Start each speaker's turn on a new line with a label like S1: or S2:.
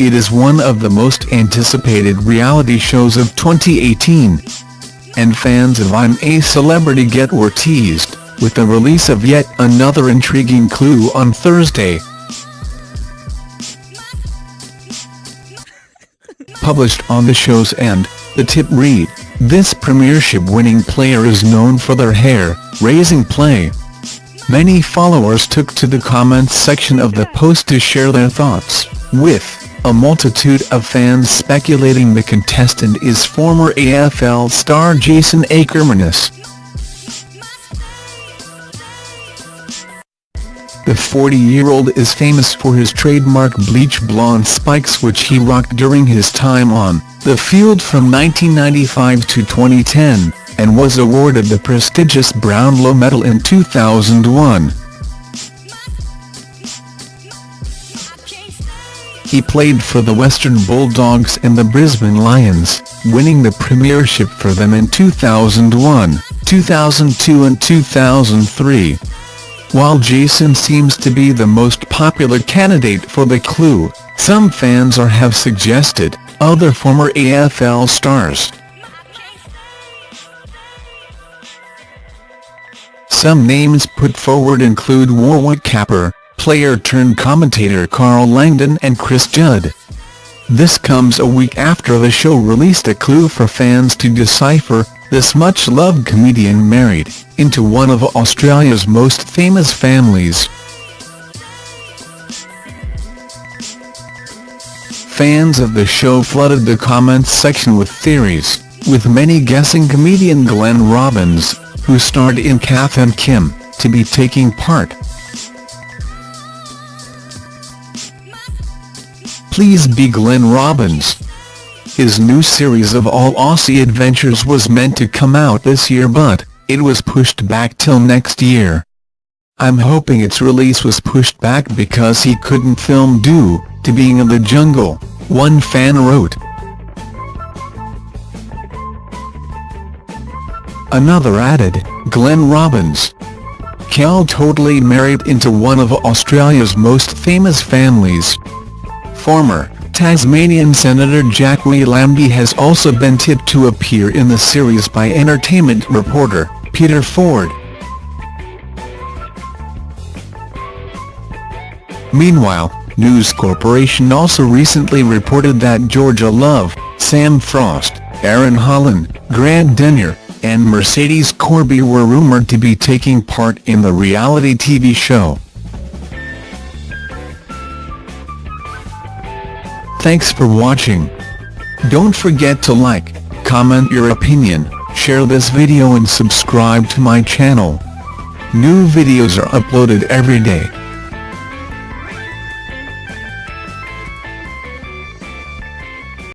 S1: it is one of the most anticipated reality shows of 2018. And fans of I'm a Celebrity Get were teased, with the release of yet another intriguing clue on Thursday. Published on the show's end, the tip read, this premiership-winning player is known for their hair-raising play. Many followers took to the comments section of the post to share their thoughts, with a multitude of fans speculating the contestant is former AFL star Jason Akermanis. The 40-year-old is famous for his trademark bleach blonde spikes which he rocked during his time on the field from 1995 to 2010, and was awarded the prestigious Brownlow Medal in 2001. He played for the Western Bulldogs and the Brisbane Lions, winning the premiership for them in 2001, 2002 and 2003. While Jason seems to be the most popular candidate for the clue, some fans are have suggested other former AFL stars. Some names put forward include Warwick Capper, player-turned-commentator Carl Langdon and Chris Judd. This comes a week after the show released a clue for fans to decipher, this much-loved comedian married into one of Australia's most famous families. Fans of the show flooded the comments section with theories, with many guessing comedian Glenn Robbins, who starred in Kath and Kim, to be taking part. Please be Glenn Robbins. His new series of All Aussie Adventures was meant to come out this year but, it was pushed back till next year. I'm hoping its release was pushed back because he couldn't film due to being in the jungle, one fan wrote. Another added, Glenn Robbins. Kel totally married into one of Australia's most famous families. Former Tasmanian Senator Jacqui Lambie has also been tipped to appear in the series by entertainment reporter, Peter Ford. Meanwhile, News Corporation also recently reported that Georgia Love, Sam Frost, Erin Holland, Grant Denyer, and Mercedes Corby were rumored to be taking part in the reality TV show. Thanks for watching. Don't forget to like, comment your opinion, share this video and subscribe to my channel. New videos are uploaded every day.